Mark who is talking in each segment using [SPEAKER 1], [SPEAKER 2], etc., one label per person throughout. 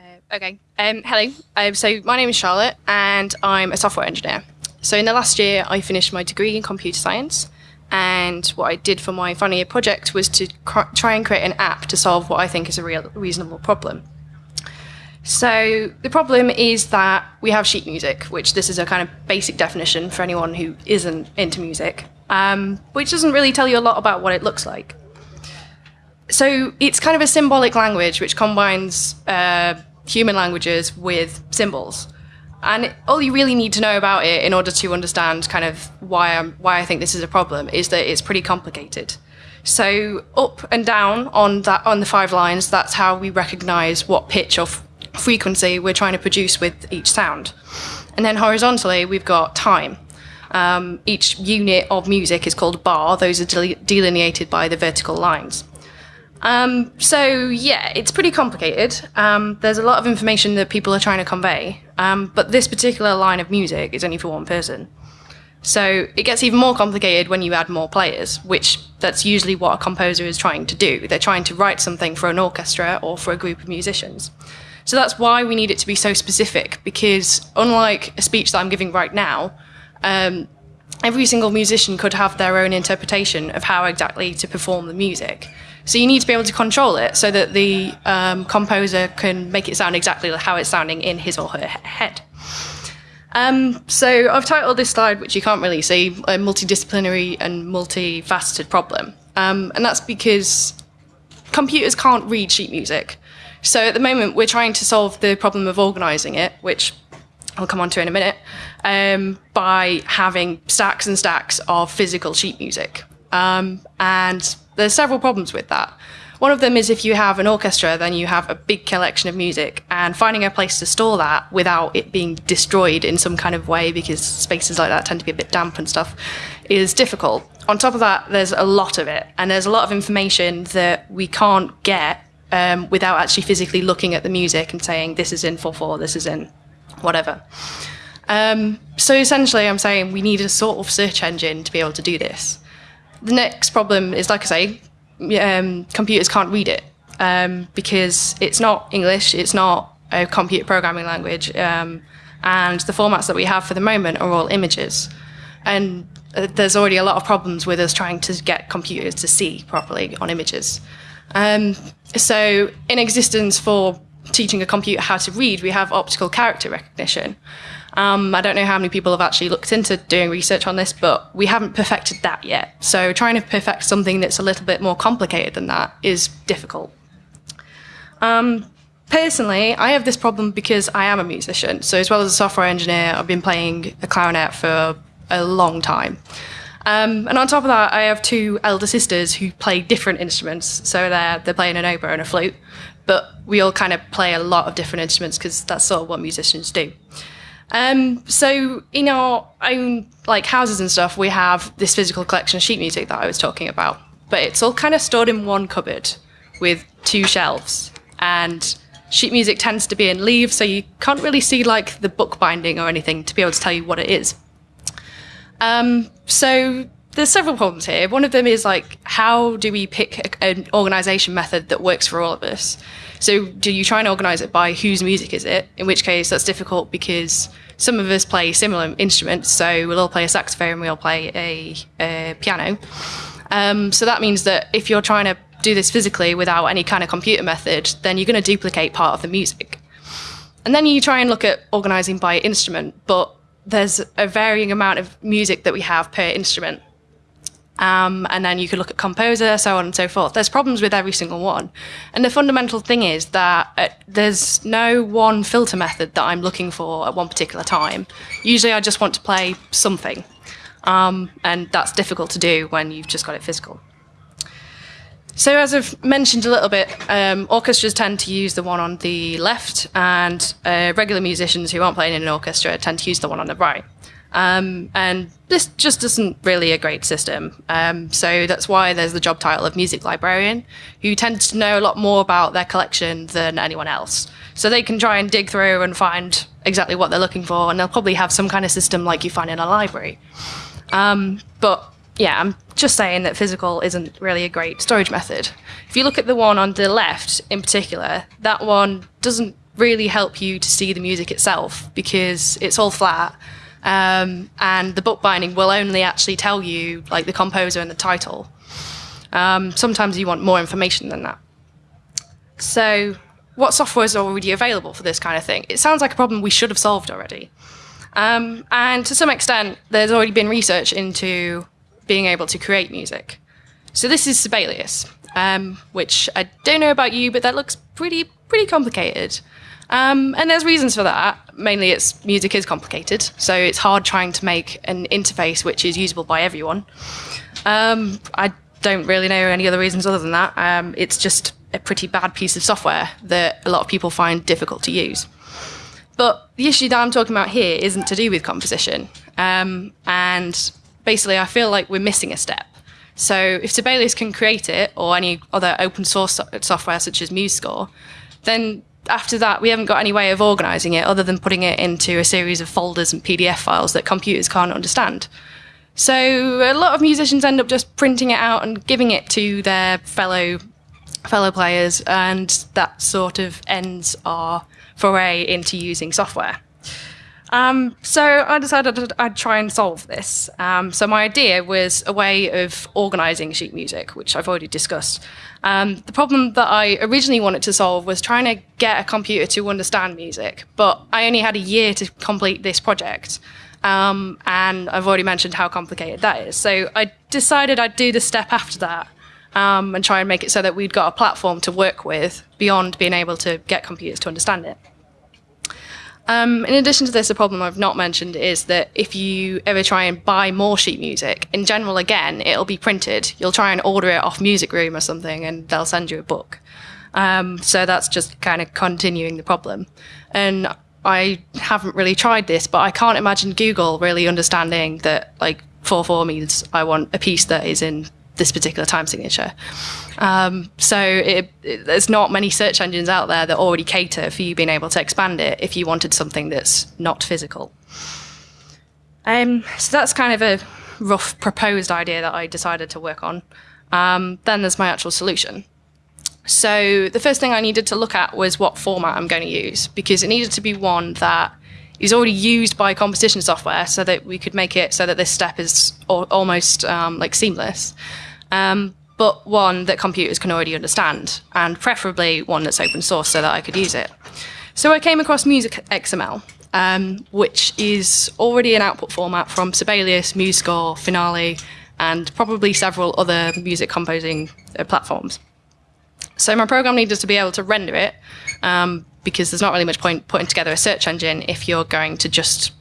[SPEAKER 1] Uh, okay. Um, hello. Um, so my name is Charlotte, and I'm a software engineer. So in the last year, I finished my degree in computer science, and what I did for my final year project was to try and create an app to solve what I think is a real reasonable problem. So the problem is that we have sheet music, which this is a kind of basic definition for anyone who isn't into music, um, which doesn't really tell you a lot about what it looks like. So it's kind of a symbolic language which combines uh, human languages with symbols. And all you really need to know about it in order to understand kind of why, I'm, why I think this is a problem is that it's pretty complicated. So up and down on that on the five lines, that's how we recognize what pitch or frequency we're trying to produce with each sound. And then horizontally, we've got time. Um, each unit of music is called a bar. Those are del- delineated by the vertical lines. Um, so yeah, it's pretty complicated. Um, there's a lot of information that people are trying to convey, um, but this particular line of music is only for one person. So it gets even more complicated when you add more players, which that's usually what a composer is trying to do. They're trying to write something for an orchestra or for a group of musicians. So that's why we need it to be so specific, because unlike a speech that I'm giving right now, um, every single musician could have their own interpretation of how exactly to perform the music. So you need to be able to control it so that the um, composer can make it sound exactly how it's sounding in his or her head. Um, so I've titled this slide, which you can't really see, a multidisciplinary and multifaceted problem. Um, and that's because computers can't read sheet music. So at the moment, we're trying to solve the problem of organizing it, which I'll come on to in a minute, um, by having stacks and stacks of physical sheet music. Um, and there's several problems with that. One of them is if you have an orchestra, then you have a big collection of music, and finding a place to store that without it being destroyed in some kind of way, because spaces like that tend to be a bit damp and stuff, is difficult. On top of that, there's a lot of it, and there's a lot of information that we can't get um, without actually physically looking at the music and saying, this is in 4 4, this is in whatever. Um, so essentially, I'm saying we need a sort of search engine to be able to do this. The next problem is, like I say, um, computers can't read it um, because it's not English, it's not a computer programming language, um, and the formats that we have for the moment are all images. And uh, there's already a lot of problems with us trying to get computers to see properly on images. Um, so, in existence for teaching a computer how to read, we have optical character recognition. Um, I don't know how many people have actually looked into doing research on this, but we haven't perfected that yet. So trying to perfect something that's a little bit more complicated than that is difficult. Um, personally, I have this problem because I am a musician. So as well as a software engineer, I've been playing the clarinet for a long time. Um, and on top of that, I have two elder sisters who play different instruments. So they're, they're playing an oboe and a flute. But we all kind of play a lot of different instruments because that's sort of what musicians do. Um, so in our own like houses and stuff, we have this physical collection of sheet music that I was talking about, but it's all kind of stored in one cupboard with two shelves, and sheet music tends to be in leaves, so you can't really see like the book binding or anything to be able to tell you what it is. Um, so there's several problems here. One of them is like, how do we pick a, an organization method that works for all of us? So do you try and organize it by whose music is it? In which case that's difficult because some of us play similar instruments. So we'll all play a saxophone, we all play a, a piano. Um, so that means that if you're trying to do this physically without any kind of computer method, then you're going to duplicate part of the music. And then you try and look at organizing by instrument, but there's a varying amount of music that we have per instrument. Um, and then you could look at composer, so on and so forth. There's problems with every single one. And the fundamental thing is that uh, there's no one filter method that I'm looking for at one particular time. Usually I just want to play something. Um, and that's difficult to do when you've just got it physical. So, as I've mentioned a little bit, um, orchestras tend to use the one on the left, and uh, regular musicians who aren't playing in an orchestra tend to use the one on the right. Um, and this just isn't really a great system. Um, so that's why there's the job title of music librarian, who tends to know a lot more about their collection than anyone else. So they can try and dig through and find exactly what they're looking for, and they'll probably have some kind of system like you find in a library. Um, but yeah, I'm just saying that physical isn't really a great storage method. If you look at the one on the left in particular, that one doesn't really help you to see the music itself because it's all flat. Um, and the bookbinding will only actually tell you like the composer and the title. Um, sometimes you want more information than that. So what software is already available for this kind of thing? It sounds like a problem we should have solved already. Um, and to some extent, there's already been research into being able to create music. So this is Sibelius, um, which I don't know about you, but that looks pretty pretty complicated. Um, and there's reasons for that. Mainly, it's music is complicated, so it's hard trying to make an interface which is usable by everyone. Um, I don't really know any other reasons other than that. Um, it's just a pretty bad piece of software that a lot of people find difficult to use. But the issue that I'm talking about here isn't to do with composition. Um, and basically, I feel like we're missing a step. So if Sibelius can create it, or any other open source software such as MuseScore, then after that, we haven't got any way of organizing it other than putting it into a series of folders and PDF files that computers can't understand. So a lot of musicians end up just printing it out and giving it to their fellow fellow players, and that sort of ends our foray into using software. Um, so I decided I'd try and solve this. Um, so my idea was a way of organising sheet music, which I've already discussed. Um, the problem that I originally wanted to solve was trying to get a computer to understand music, but I only had a year to complete this project. Um, and I've already mentioned how complicated that is. So I decided I'd do the step after that um, and try and make it so that we'd got a platform to work with beyond being able to get computers to understand it. Um, in addition to this, a problem I've not mentioned is that if you ever try and buy more sheet music, in general, again, it'll be printed. You'll try and order it off Music Room or something, and they'll send you a book. Um, so that's just kind of continuing the problem. And I haven't really tried this, but I can't imagine Google really understanding that like 4.4 means I want a piece that is in this particular time signature. Um, so it, it, there's not many search engines out there that already cater for you being able to expand it if you wanted something that's not physical. Um, so that's kind of a rough proposed idea that I decided to work on. Um, then there's my actual solution. So the first thing I needed to look at was what format I'm going to use because it needed to be one that is already used by composition software so that we could make it so that this step is almost um, like seamless um, but one that computers can already understand, and preferably one that's open source so that I could use it. So I came across Music XML, um, which is already an output format from Sibelius, MuseScore, Finale, and probably several other music composing uh, platforms. So my program needed to be able to render it um, because there's not really much point putting together a search engine if you're going to just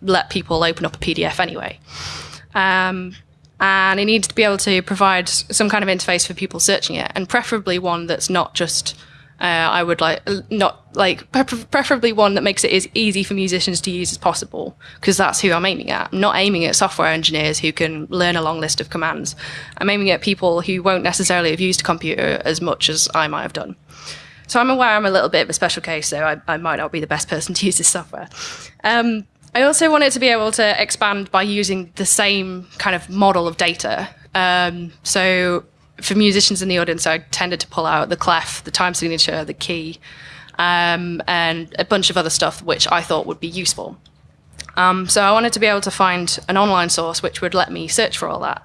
[SPEAKER 1] let people open up a PDF anyway. Um, and it needs to be able to provide some kind of interface for people searching it, and preferably one that's not just. Uh, I would like not like preferably one that makes it as easy for musicians to use as possible because that's who I'm aiming at. I'm not aiming at software engineers who can learn a long list of commands. I'm aiming at people who won't necessarily have used a computer as much as I might have done. So I'm aware I'm a little bit of a special case, so I, I might not be the best person to use this software. Um, I also wanted to be able to expand by using the same kind of model of data. Um, so for musicians in the audience, I tended to pull out the clef, the time signature, the key, um, and a bunch of other stuff which I thought would be useful. Um, so I wanted to be able to find an online source which would let me search for all that.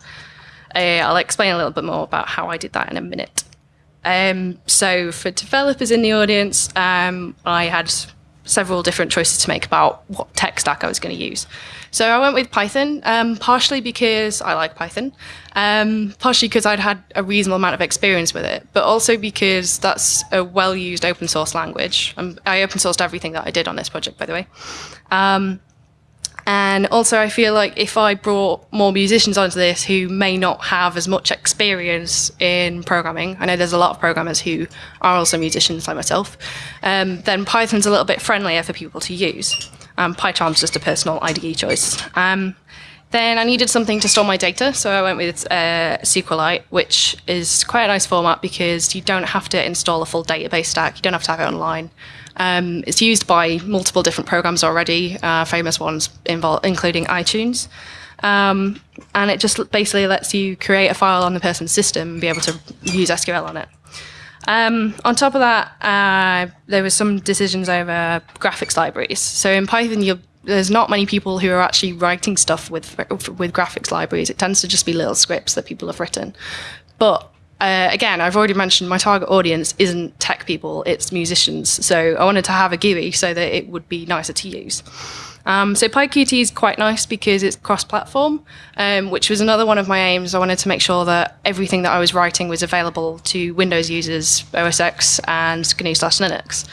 [SPEAKER 1] Uh, I'll explain a little bit more about how I did that in a minute. Um, so for developers in the audience, um, I had several different choices to make about what tech stack I was going to use. So I went with Python, um, partially because I like Python, um, partially because I'd had a reasonable amount of experience with it, but also because that's a well-used open source language. Um, I open sourced everything that I did on this project, by the way. And also, I feel like if I brought more musicians onto this who may not have as much experience in programming, I know there's a lot of programmers who are also musicians like myself, um, then Python's a little bit friendlier for people to use. Um, PyCharm's just a personal IDE choice. Um, then I needed something to store my data, so I went with uh, SQLite, which is quite a nice format because you don't have to install a full database stack, you don't have to have it online. Um, it's used by multiple different programs already, uh, famous ones including iTunes. Um, and it just basically lets you create a file on the person's system and be able to use SQL on it. Um, on top of that, uh, there was some decisions over graphics libraries. So in Python, you there's not many people who are actually writing stuff with with graphics libraries. It tends to just be little scripts that people have written. But uh, again, I've already mentioned my target audience isn't tech people; it's musicians. So I wanted to have a GUI so that it would be nicer to use. Um, so PyQt is quite nice because it's cross-platform, um, which was another one of my aims. I wanted to make sure that everything that I was writing was available to Windows users, OS X, and GNU slash Linux.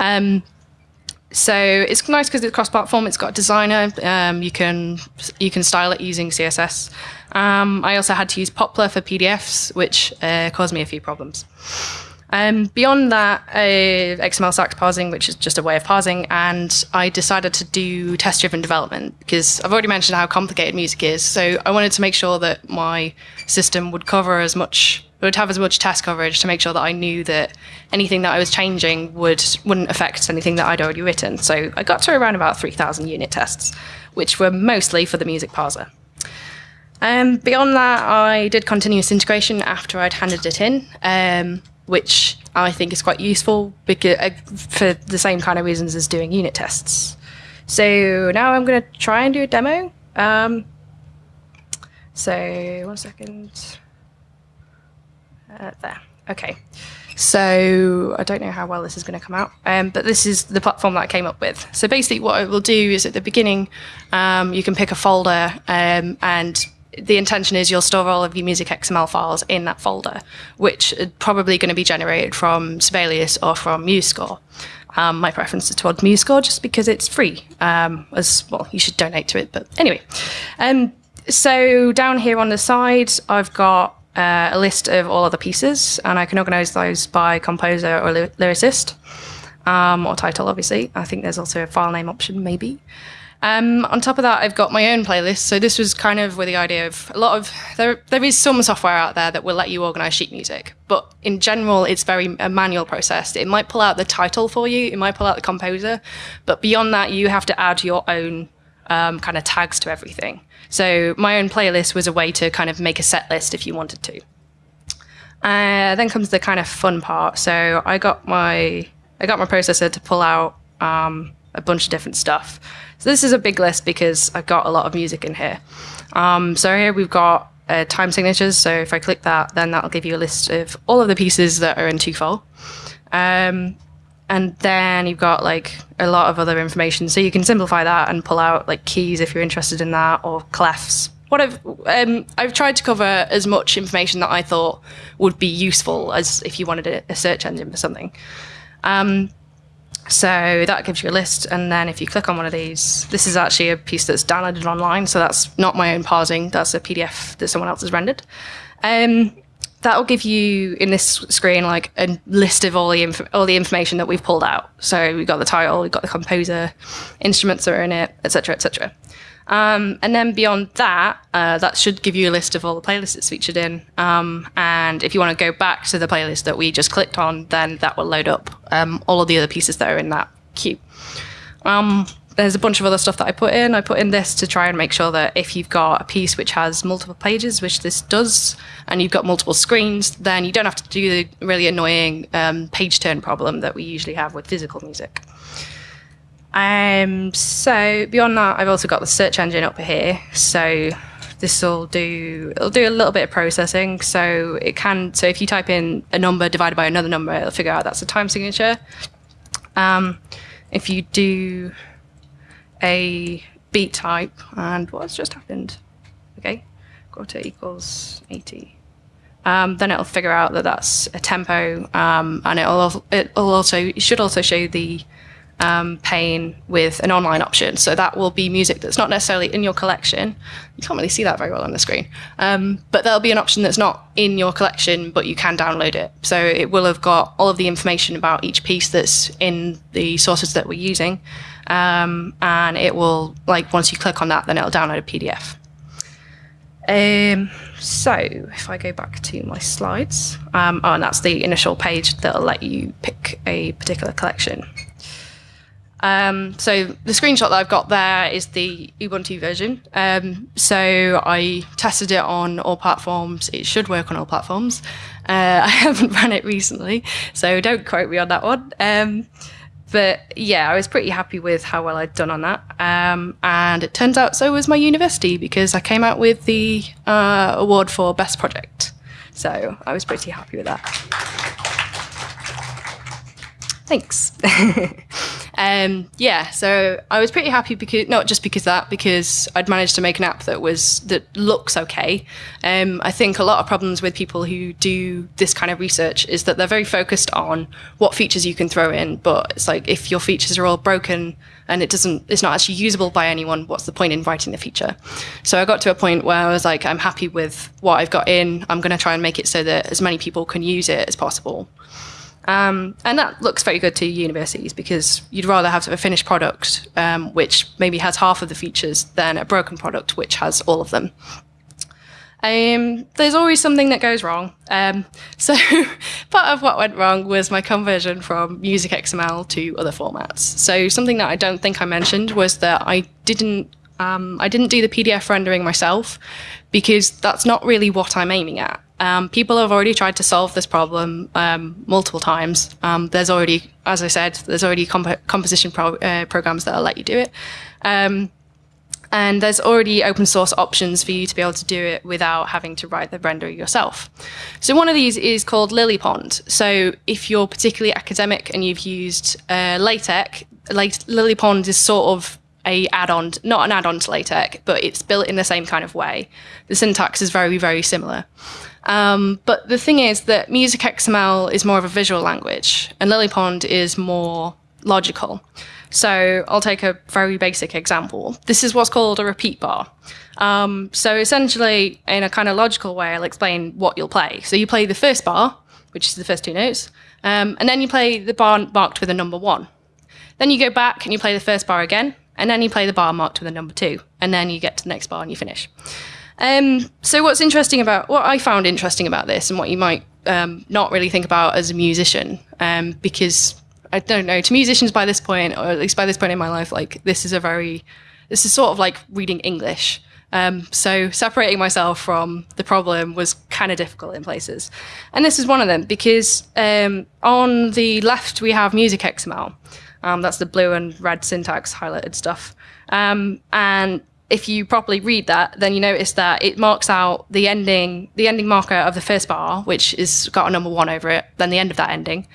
[SPEAKER 1] Um, so it's nice because it's cross-platform. It's got designer. Um, you can you can style it using CSS. Um, I also had to use Poppler for PDFs, which uh, caused me a few problems. Um, beyond that, uh, XML SAX parsing, which is just a way of parsing, and I decided to do test driven development because I've already mentioned how complicated music is. So I wanted to make sure that my system would cover as much, would have as much test coverage to make sure that I knew that anything that I was changing would, wouldn't affect anything that I'd already written. So I got to around about 3,000 unit tests, which were mostly for the music parser. Um, beyond that, I did continuous integration after I'd handed it in. Um, which I think is quite useful because uh, for the same kind of reasons as doing unit tests. So now I'm going to try and do a demo. Um, so one second. Uh, there. Okay. So I don't know how well this is going to come out, um, but this is the platform that I came up with. So basically, what I will do is at the beginning, um, you can pick a folder um, and the intention is you'll store all of your music XML files in that folder, which are probably going to be generated from Sibelius or from MuseScore. Um, my preference is towards MuseScore just because it's free. Um, as well, you should donate to it, but anyway. Um, so down here on the side, I've got uh, a list of all of the pieces, and I can organize those by composer or lyricist, um, or title, obviously. I think there's also a file name option, maybe. Um, on top of that, I've got my own playlist. So this was kind of with the idea of a lot of there. There is some software out there that will let you organize sheet music, but in general, it's very a manual process. It might pull out the title for you. It might pull out the composer, but beyond that, you have to add your own um, kind of tags to everything. So my own playlist was a way to kind of make a set list if you wanted to. Uh, then comes the kind of fun part. So I got my I got my processor to pull out um, a bunch of different stuff. So this is a big list because I've got a lot of music in here. Um, so here we've got uh, time signatures. So if I click that, then that'll give you a list of all of the pieces that are in Tufol. Um, and then you've got like a lot of other information. So you can simplify that and pull out like keys if you're interested in that or clefs. What I've um, I've tried to cover as much information that I thought would be useful as if you wanted a, a search engine for something. Um, so that gives you a list. And then if you click on one of these, this is actually a piece that's downloaded online. So that's not my own parsing. That's a PDF that someone else has rendered. Um, that will give you in this screen like a list of all the inf- all the information that we've pulled out. So we've got the title, we've got the composer, instruments that are in it, etc., etc. Um, and then beyond that, uh, that should give you a list of all the playlists it's featured in. Um, and if you want to go back to the playlist that we just clicked on, then that will load up um, all of the other pieces that are in that queue. There's a bunch of other stuff that I put in. I put in this to try and make sure that if you've got a piece which has multiple pages, which this does, and you've got multiple screens, then you don't have to do the really annoying um, page turn problem that we usually have with physical music. Um, so beyond that, I've also got the search engine up here. So this will do it'll do a little bit of processing. So it can so if you type in a number divided by another number, it'll figure out that's a time signature. Um, if you do a beat type and what's just happened? Okay, quarter equals 80. Um, then it'll figure out that that's a tempo, um, and it'll it'll also it should also show the um, paying with an online option. So that will be music that's not necessarily in your collection. You can't really see that very well on the screen. Um, but there'll be an option that's not in your collection, but you can download it. So it will have got all of the information about each piece that's in the sources that we're using. Um, and it will, like, once you click on that, then it'll download a PDF. Um, so if I go back to my slides, um, oh, and that's the initial page that'll let you pick a particular collection. Um, so the screenshot that I've got there is the Ubuntu version. Um, so I tested it on all platforms. It should work on all platforms. Uh, I haven't run it recently, so don't quote me on that one. Um, but yeah, I was pretty happy with how well I'd done on that. Um, and it turns out so was my university because I came out with the uh, award for best project. So I was pretty happy with that. Thanks. um, yeah, so I was pretty happy because not just because that, because I'd managed to make an app that was that looks okay. Um, I think a lot of problems with people who do this kind of research is that they're very focused on what features you can throw in, but it's like if your features are all broken and it doesn't, it's not actually usable by anyone. What's the point in writing the feature? So I got to a point where I was like, I'm happy with what I've got in. I'm going to try and make it so that as many people can use it as possible. Um, and that looks very good to universities because you'd rather have a finished product um, which maybe has half of the features than a broken product which has all of them. Um, there's always something that goes wrong. Um, so part of what went wrong was my conversion from Music XML to other formats. So something that I don't think I mentioned was that I didn't um, I didn't do the PDF rendering myself because that's not really what I'm aiming at. Um, people have already tried to solve this problem um, multiple times. Um, there's already, as I said, there's already comp composition pro uh, programs that'll let you do it. Um, and there's already open source options for you to be able to do it without having to write the render yourself. So one of these is called LilyPond. So if you're particularly academic and you've used uh, LaTeX, LilyPond is sort of a add-on, not an add-on to LaTeX, but it's built in the same kind of way. The syntax is very, very similar. Um, but the thing is that Music XML is more of a visual language, and LilyPond is more logical. So I'll take a very basic example. This is what's called a repeat bar. Um, so essentially, in a kind of logical way, I'll explain what you'll play. So you play the first bar, which is the first two notes, um, and then you play the bar marked with a number one. Then you go back and you play the first bar again, and then you play the bar marked with a number two, and then you get to the next bar and you finish. Um, so what's interesting about what I found interesting about this, and what you might um, not really think about as a musician, um, because I don't know to musicians by this point, or at least by this point in my life, like this is a very, this is sort of like reading English. Um, so separating myself from the problem was kind of difficult in places, and this is one of them because um, on the left we have music XML. Um, that's the blue and red syntax highlighted stuff. And if you properly read that, then you notice that it marks out the ending, the ending marker of the first bar, which is got a number one over it, then the end of that ending,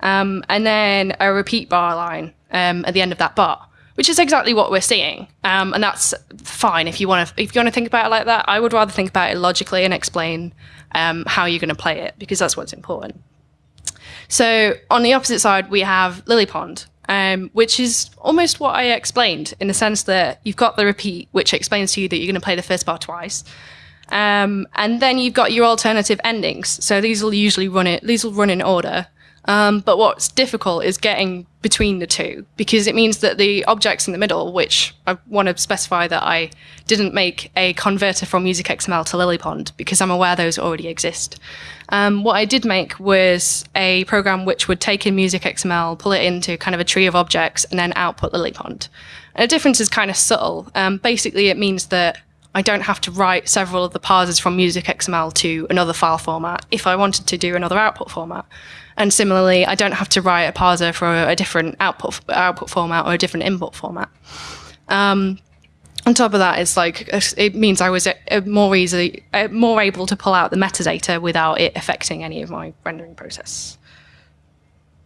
[SPEAKER 1] um, and then a repeat bar line um, at the end of that bar, which is exactly what we're seeing, um, and that's fine if you want to if you want to think about it like that. I would rather think about it logically and explain um, how you're going to play it because that's what's important. So on the opposite side, we have LilyPond, um, which is almost what I explained in the sense that you've got the repeat, which explains to you that you're going to play the first bar twice. Um, and then you've got your alternative endings. So these will usually run it, these will run in order. Um, but what's difficult is getting between the two because it means that the objects in the middle, which I want to specify that I didn't make a converter from Music XML to LilyPond because I'm aware those already exist. Um, what I did make was a program which would take in Music XML, pull it into kind of a tree of objects, and then output LilyPond. And the difference is kind of subtle. Um, basically, it means that I don't have to write several of the parsers from Music XML to another file format if I wanted to do another output format. And similarly, I don't have to write a parser for a, different output output format or a different input format. Um, on top of that, it's like it means I was uh, more easily uh, more able to pull out the metadata without it affecting any of my rendering process.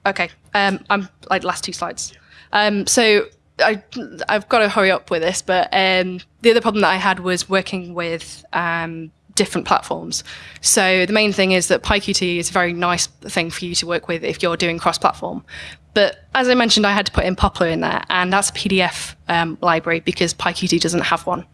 [SPEAKER 1] Okay, um, I'm like last two slides. Um, so I, I've got to hurry up with this, but um, the other problem that I had was working with um, different platforms. So the main thing is that PyQt is a very nice thing for you to work with if you're doing cross-platform. But as I mentioned, I had to put in Poppler in there, and that's a PDF um, library because PyQt doesn't have one.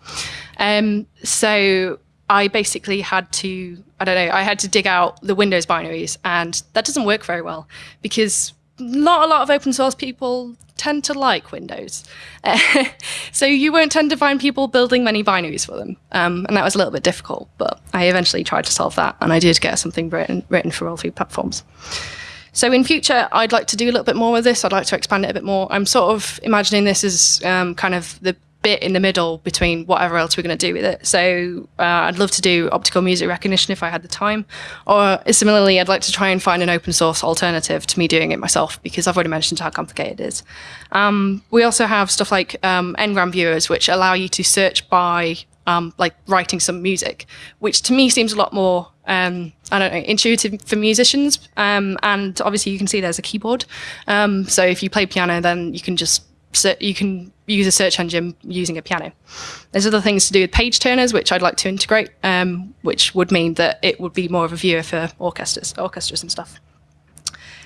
[SPEAKER 1] Um, so I basically had to, I don't know, I had to dig out the Windows binaries, and that doesn't work very well because not a lot of open source people tend to like Windows. Uh, so you won't tend to find people building many binaries for them. Um, and that was a little bit difficult, but I eventually tried to solve that and I did get something written, written for all three platforms. So in future, I'd like to do a little bit more with this. I'd like to expand it a bit more. I'm sort of imagining this as um, kind of the bit in the middle between whatever else we're going to do with it. So uh, I'd love to do optical music recognition if I had the time. Or similarly, I'd like to try and find an open source alternative to me doing it myself because I've already mentioned how complicated it is. Um, we also have stuff like um, ngram viewers, which allow you to search by um, like writing some music, which to me seems a lot more um, I don't know, intuitive for musicians. Um, and obviously, you can see there's a keyboard. Um, so if you play piano, then you can just you can use a search engine using a piano. There's other things to do with page turners, which I'd like to integrate, um, which would mean that it would be more of a viewer for orchestras, orchestras and stuff.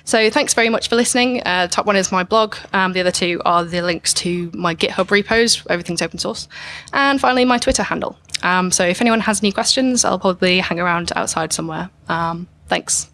[SPEAKER 1] So thanks very much for listening. Uh, top one is my blog. Um, the other two are the links to my GitHub repos. Everything's open source. And finally, my Twitter handle. Um, so if anyone has any questions, I'll probably hang around outside somewhere. Um, thanks.